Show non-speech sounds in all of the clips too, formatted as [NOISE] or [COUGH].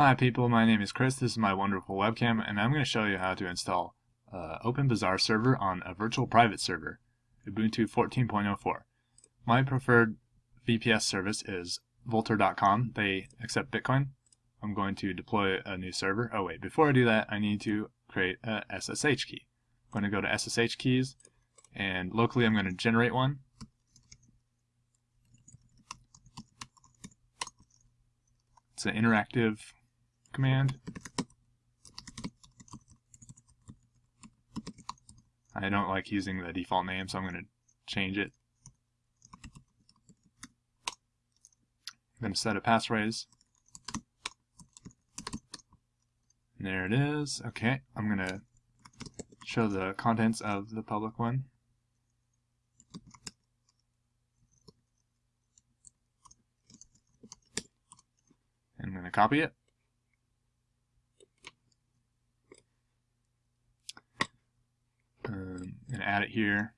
Hi people, my name is Chris, this is my wonderful webcam, and I'm going to show you how to install uh, OpenBazaar server on a virtual private server, Ubuntu 14.04. My preferred VPS service is Vultr.com. They accept Bitcoin. I'm going to deploy a new server. Oh wait, before I do that, I need to create a SSH key. I'm going to go to SSH keys, and locally I'm going to generate one. It's an interactive command. I don't like using the default name, so I'm going to change it. I'm going to set a passphrase. There it is. Okay, I'm going to show the contents of the public one. I'm going to copy it. Um, and add it here.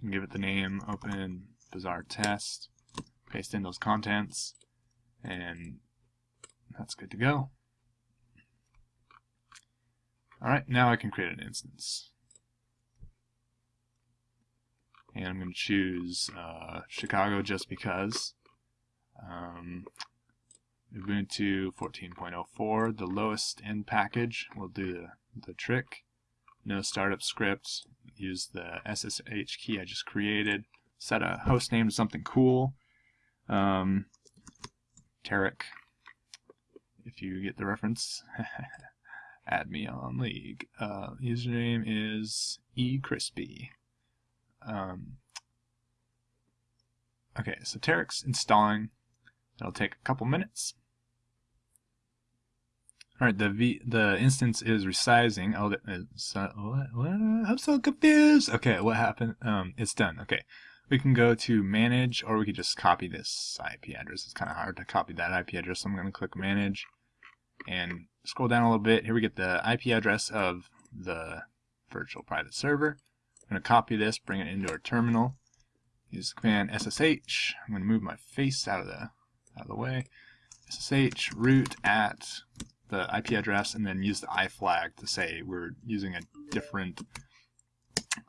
And give it the name Open Bazaar Test. Paste in those contents. And that's good to go. Alright, now I can create an instance. And I'm going to choose uh, Chicago just because. Um, Ubuntu 14.04, the lowest end package will do the, the trick. No startup script, use the SSH key I just created, set a host name to something cool. Um, Tarek, if you get the reference, [LAUGHS] add me on League. Uh, username is eCrispy. Um, okay, so Tarek's installing. It'll take a couple minutes. All right, the v the instance is resizing. Oh, so, what, what? I'm so confused. Okay, what happened? Um, it's done. Okay, we can go to manage, or we could just copy this IP address. It's kind of hard to copy that IP address, so I'm going to click manage and scroll down a little bit. Here we get the IP address of the virtual private server. I'm going to copy this, bring it into our terminal. Use the command SSH. I'm going to move my face out of the out of the way. SSH root at the IP address and then use the iflag to say we're using a different,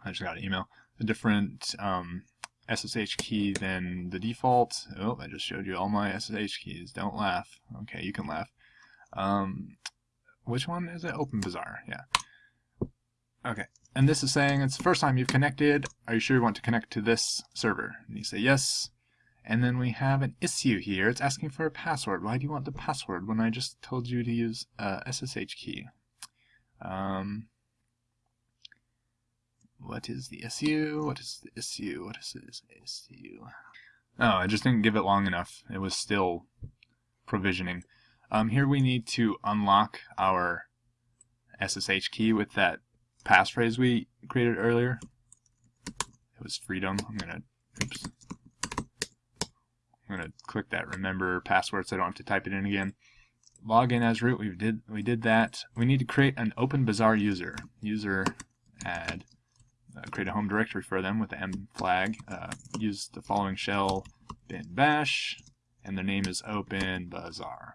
I just got an email, a different um, SSH key than the default. Oh, I just showed you all my SSH keys. Don't laugh. Okay, you can laugh. Um, which one is it? OpenBazaar, yeah. Okay, and this is saying it's the first time you've connected. Are you sure you want to connect to this server? And you say yes. And then we have an issue here. It's asking for a password. Why do you want the password when I just told you to use a SSH key? Um, what is the issue? What is the issue? What is this issue? Oh, I just didn't give it long enough. It was still provisioning. Um, here we need to unlock our SSH key with that passphrase we created earlier. It was freedom. I'm gonna, oops. I'm gonna click that remember password so I don't have to type it in again. Log in as root, we did we did that. We need to create an OpenBazaar user. User add uh, create a home directory for them with the m flag. Uh, use the following shell bin bash, and their name is OpenBazaar.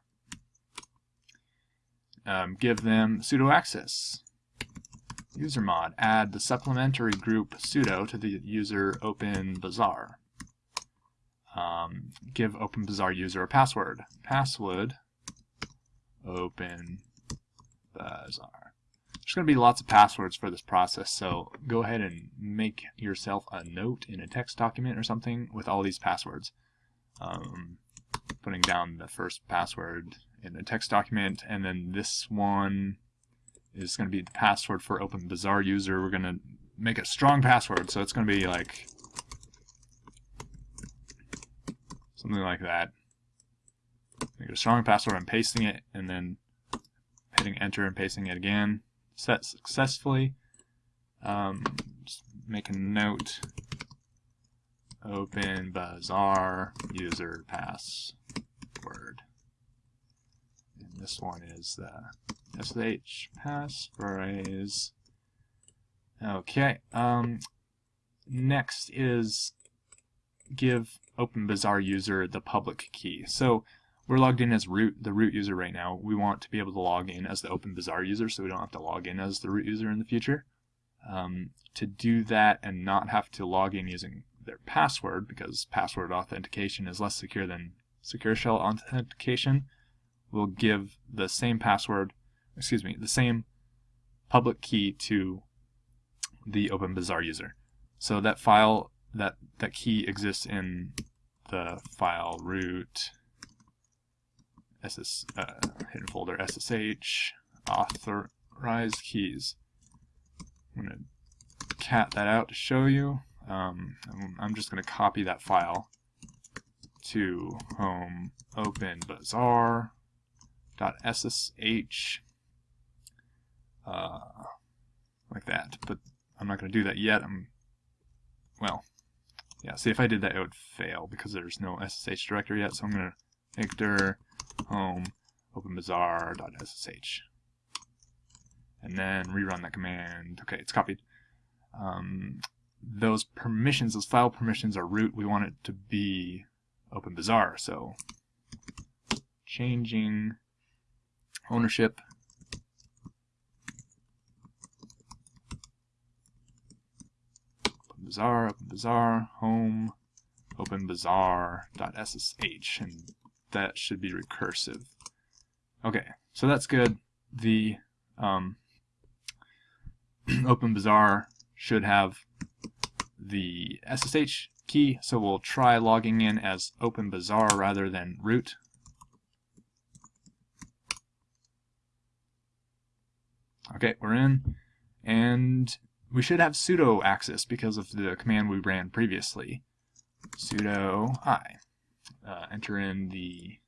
Um, give them sudo access. User mod. Add the supplementary group sudo to the user OpenBazaar um, give OpenBazaar user a password. Password OpenBazaar. There's going to be lots of passwords for this process, so go ahead and make yourself a note in a text document or something with all these passwords. Um, putting down the first password in the text document, and then this one is going to be the password for OpenBazaar user. We're going to make a strong password, so it's going to be like something like that. Make a strong password, I'm pasting it, and then hitting enter and pasting it again. Set successfully. Um, make a note. Open Bazaar user password. And this one is the sh passphrase. Okay. Um, next is give OpenBazaar user the public key. So we're logged in as root, the root user right now. We want to be able to log in as the OpenBazaar user so we don't have to log in as the root user in the future. Um, to do that and not have to log in using their password, because password authentication is less secure than secure shell authentication, we'll give the same password, excuse me, the same public key to the OpenBazaar user. So that file, that, that key exists in the file root SS, uh, hidden folder SSH authorized keys. I'm going to cat that out to show you. Um, I'm just going to copy that file to home open bazaar dot ssh uh, like that. But I'm not going to do that yet. I'm well, yeah. See if I did that, it would fail because there's no ssh directory yet. So I'm going to make dir home openbazaar.ssh and then rerun that command. Okay, it's copied. Um, those permissions, those file permissions are root. We want it to be OpenBazaar. So changing ownership OpenBazaar, OpenBazaar, home, open OpenBazaar.ssh, and that should be recursive. Okay, so that's good. The um, [CLEARS THROAT] OpenBazaar should have the SSH key, so we'll try logging in as OpenBazaar rather than root. Okay, we're in, and we should have sudo access because of the command we ran previously. sudo i. Uh, enter in the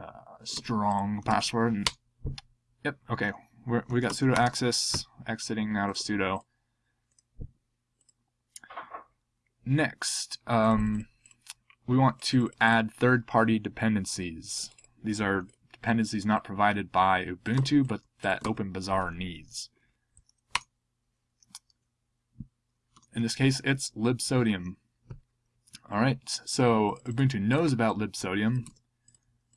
uh, strong password. And, yep, okay, we're, we got sudo access, exiting out of sudo. Next, um, we want to add third-party dependencies. These are dependencies not provided by Ubuntu, but that OpenBazaar needs. In this case, it's libsodium. Alright, so Ubuntu knows about libsodium,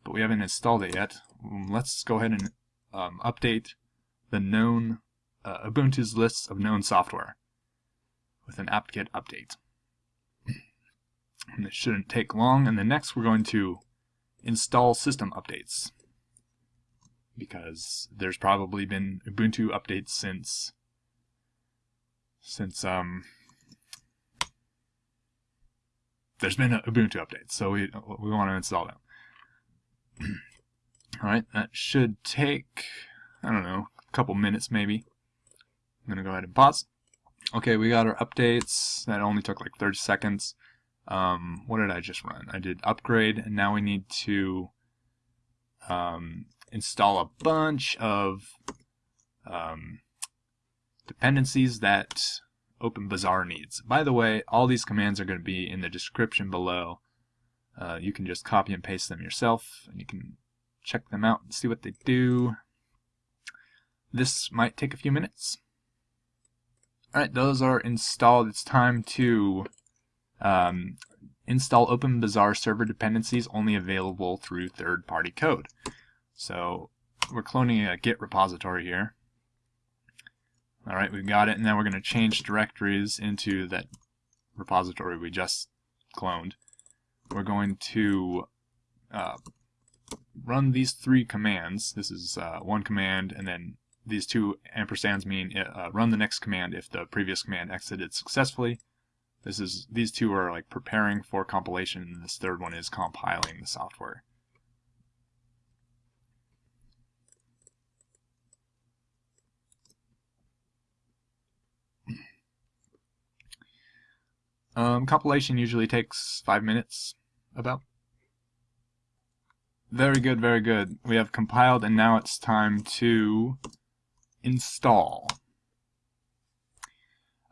but we haven't installed it yet. Um, let's go ahead and um, update the known uh, Ubuntu's list of known software with an apt-get update. And it shouldn't take long. And then next we're going to install system updates because there's probably been Ubuntu updates since since um there's been a Ubuntu updates, so we we want to install them. [CLEARS THROAT] All right, that should take I don't know a couple minutes maybe. I'm gonna go ahead and pause. Okay, we got our updates. That only took like 30 seconds. Um, what did I just run? I did upgrade, and now we need to um, install a bunch of um, dependencies that OpenBazaar needs. By the way, all these commands are going to be in the description below. Uh, you can just copy and paste them yourself, and you can check them out and see what they do. This might take a few minutes. Alright, those are installed. It's time to um, install OpenBazaar server dependencies only available through third-party code. So we're cloning a Git repository here. Alright, we've got it, and now we're going to change directories into that repository we just cloned. We're going to uh, run these three commands. This is uh, one command, and then these two ampersands mean uh, run the next command if the previous command exited successfully. This is these two are like preparing for compilation, and this third one is compiling the software. Um, compilation usually takes five minutes, about. Very good, very good. We have compiled, and now it's time to install.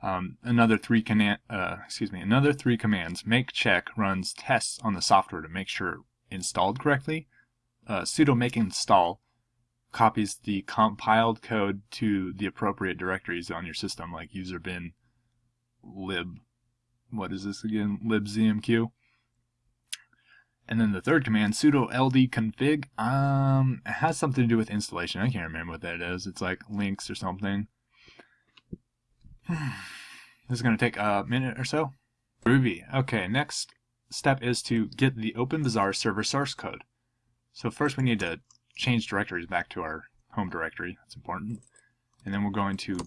Um, another three command, uh, excuse me, another three commands. Make check runs tests on the software to make sure installed correctly. Uh, sudo make install copies the compiled code to the appropriate directories on your system, like user bin, lib, what is this again, libzmq. And then the third command, sudo ld config, um, it has something to do with installation. I can't remember what that is. It's like links or something. [SIGHS] this is going to take a minute or so. Ruby. Okay, next step is to get the OpenBazaar server source code. So first we need to change directories back to our home directory. That's important. And then we're going to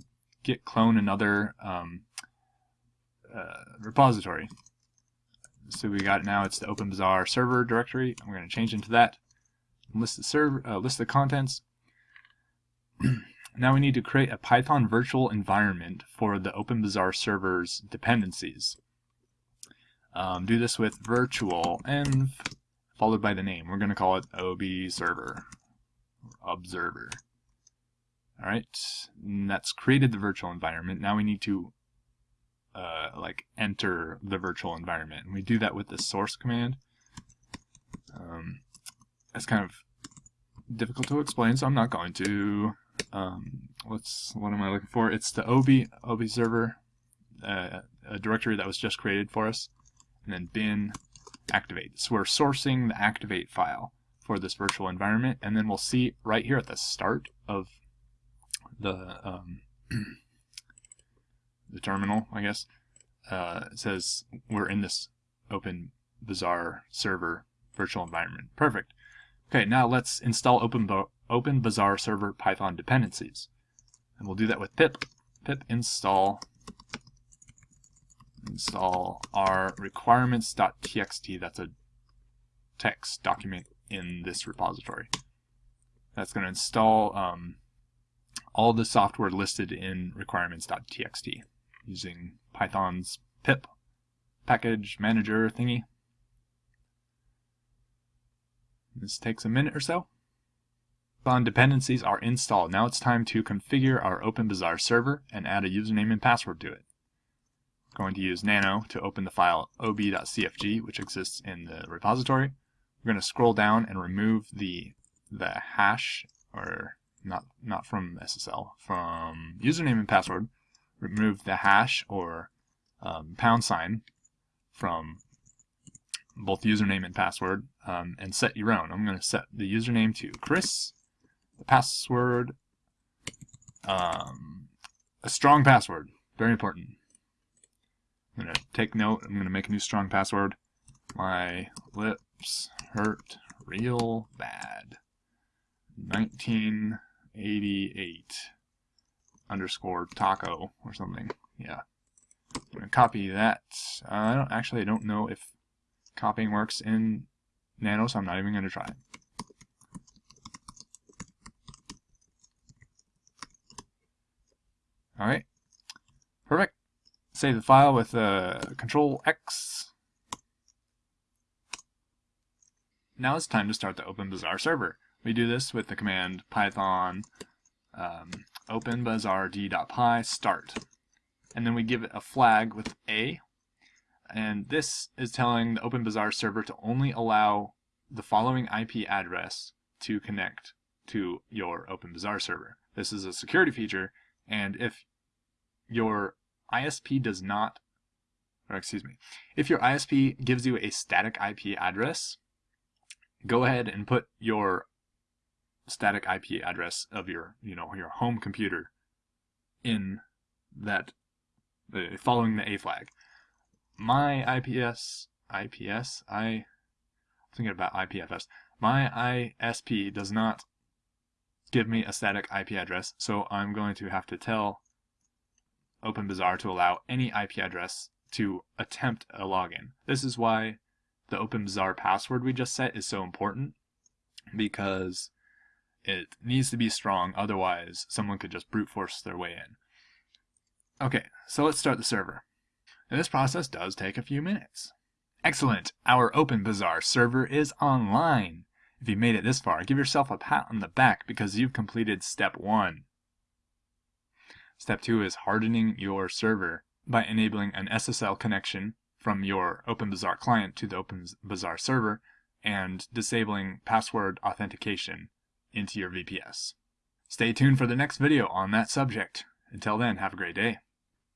git clone another um, uh, repository. So we got now it's the OpenBazaar server directory. We're going to change into that. List the server, uh, list the contents. [CLEARS THROAT] now we need to create a Python virtual environment for the OpenBazaar server's dependencies. Um, do this with virtual env followed by the name. We're going to call it OB server observer. All right, that's created the virtual environment. Now we need to uh, like enter the virtual environment. And we do that with the source command. Um, it's kind of difficult to explain, so I'm not going to. Um, what's what am I looking for? It's the OB OB server, uh, a directory that was just created for us, and then bin activate. So we're sourcing the activate file for this virtual environment, and then we'll see right here at the start of the um, [CLEARS THROAT] the terminal, I guess, uh, says we're in this open bazaar server virtual environment. Perfect. Okay, now let's install open, open bazaar server Python dependencies. And we'll do that with pip. pip install install our requirements.txt. That's a text document in this repository. That's going to install um, all the software listed in requirements.txt using Python's pip package manager thingy. This takes a minute or so. Python dependencies are installed. Now it's time to configure our OpenBazaar server and add a username and password to it. I'm going to use nano to open the file ob.cfg, which exists in the repository. We're going to scroll down and remove the the hash, or not not from SSL, from username and password, remove the hash or um, pound sign from both username and password um, and set your own. I'm going to set the username to Chris, the password, um, a strong password, very important. I'm going to take note, I'm going to make a new strong password. My lips hurt real bad. 1988 underscore taco or something. Yeah. I'm gonna copy that. Uh, I don't actually I don't know if copying works in Nano, so I'm not even gonna try. it. Alright. Perfect. Save the file with uh, Control X. Now it's time to start the OpenBazaar server. We do this with the command python um, openbazaard.py start. And then we give it a flag with A. And this is telling the OpenBazaar server to only allow the following IP address to connect to your OpenBazaar server. This is a security feature, and if your ISP does not, or excuse me, if your ISP gives you a static IP address, go ahead and put your static IP address of your, you know, your home computer in that, uh, following the A flag. My IPS, IPS, I, I'm thinking about IPFS. My ISP does not give me a static IP address, so I'm going to have to tell OpenBazaar to allow any IP address to attempt a login. This is why the OpenBazaar password we just set is so important because it needs to be strong, otherwise someone could just brute force their way in. Okay, so let's start the server. And this process does take a few minutes. Excellent! Our OpenBazaar server is online. If you made it this far, give yourself a pat on the back because you've completed step one. Step two is hardening your server by enabling an SSL connection from your OpenBazaar client to the OpenBazaar server and disabling password authentication into your VPS. Stay tuned for the next video on that subject. Until then, have a great day.